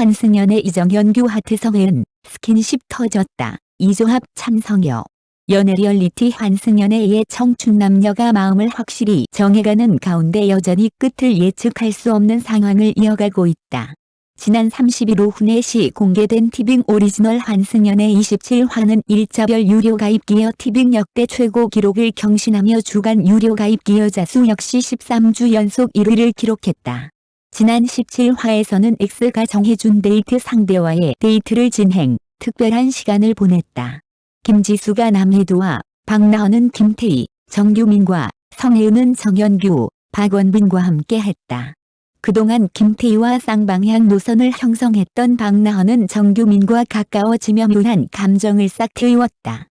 환승연애 2 정현규 하트 성해은 스킨십 터졌다. 이 조합 찬성여. 연애 리얼리티 환승연애의 청춘 남녀가 마음을 확실히 정해가는 가운데 여전히 끝을 예측할 수 없는 상황을 이어가고 있다. 지난 30일 오후 4시 공개된 티빙 오리지널 환승연애 17화는 일자별 유료 가입 기여 티빙 역대 최고 기록을 경신하며 주간 유료 가입 기여자 수 역시 13주 연속 1위를 기록했다. 지난 17화에서는 X가 정해준 데이트 상대와의 데이트를 진행, 특별한 시간을 보냈다. 김지수가 남희두와 박나언은 김태이, 정규민과 성해은은 정현규, 박원빈과 함께 했다. 그동안 김태이와 쌍방향 노선을 형성했던 박나언은 정규민과 가까워지며 묘한 감정을 싹 틔웠다.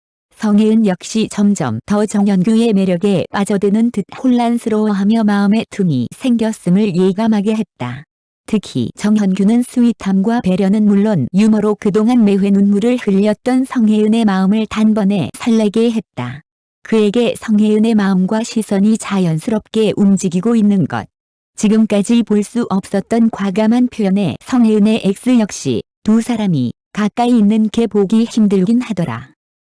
성해은 역시 점점 더 정현규의 매력에 빠져드는 듯 혼란스러워하며 마음에 틈이 생겼음을 예감하게 했다. 특히 정현규는 스윗함과 배려는 물론 유머로 그동안 매회 눈물을 흘렸던 성혜은의 마음을 단번에 설레게 했다. 그에게 성혜은의 마음과 시선이 자연스럽게 움직이고 있는 것. 지금까지 볼 수 없었던 과감한 표현에 성혜은의 X 역시 두 사람이 가까이 있는 게 보기 힘들긴 하더라.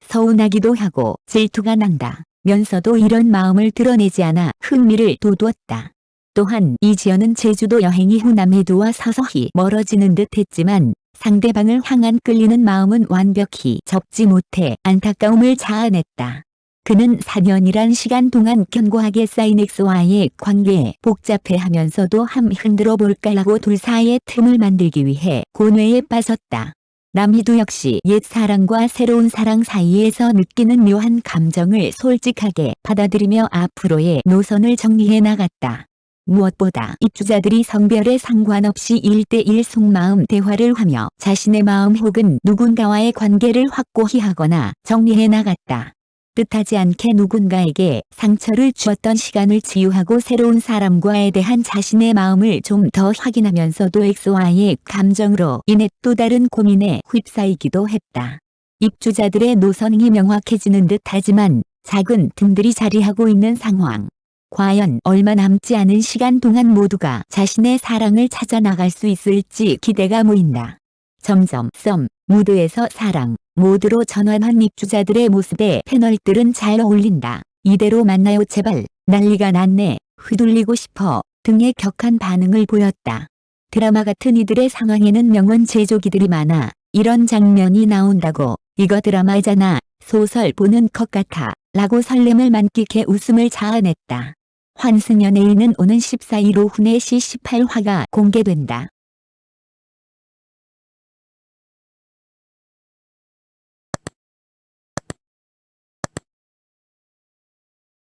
서운하기도 하고 질투가 난다. 면서도 이런 마음을 드러내지 않아 흥미를 돋웠다. 또한 이지연은 제주도 여행 이 후 남해도와 서서히 멀어지는 듯 했지만 상대방을 향한 끌리는 마음은 완벽히 접지 못해 안타까움을 자아냈다. 그는 4년이란 시간 동안 견고하게 쌓인 엑스와의 관계에 복잡해하면서도 함 흔들어 볼까라고 둘 사이의 틈을 만들기 위해 고뇌에 빠졌다. 남희도 역시 옛 사랑과 새로운 사랑 사이에서 느끼는 묘한 감정을 솔직하게 받아들이며 앞으로의 노선을 정리해 나갔다. 무엇보다 입주자들이 성별에 상관없이 1대1 속마음 대화를 하며 자신의 마음 혹은 누군가와의 관계를 확고히 하거나 정리해 나갔다. 뜻하지 않게 누군가에게 상처를 주었던 시간을 치유하고 새로운 사람과에 대한 자신의 마음을 좀 더 확인하면서도 X와의 감정으로 인해 또 다른 고민에 휩싸이기도 했다. 입주자들의 노선이 명확해지는 듯 하지만 작은 틈들이 자리하고 있는 상황. 과연 얼마 남지 않은 시간 동안 모두가 자신의 사랑을 찾아 나갈 수 있을지 기대가 모인다. 점점 썸, 무드에서 사랑, 모드로 전환한 입주자들의 모습에 패널들은 잘 어울린다. 이대로 만나요 제발 난리가 났네 휘둘리고 싶어 등의 격한 반응을 보였다. 드라마 같은 이들의 상황에는 명언 제조기들이 많아 이런 장면이 나온다고 이거 드라마잖아 소설 보는 것 같아 라고 설렘을 만끽해 웃음을 자아냈다. 환승 연예인은 오는 14일 오후 4시 18화가 공개된다.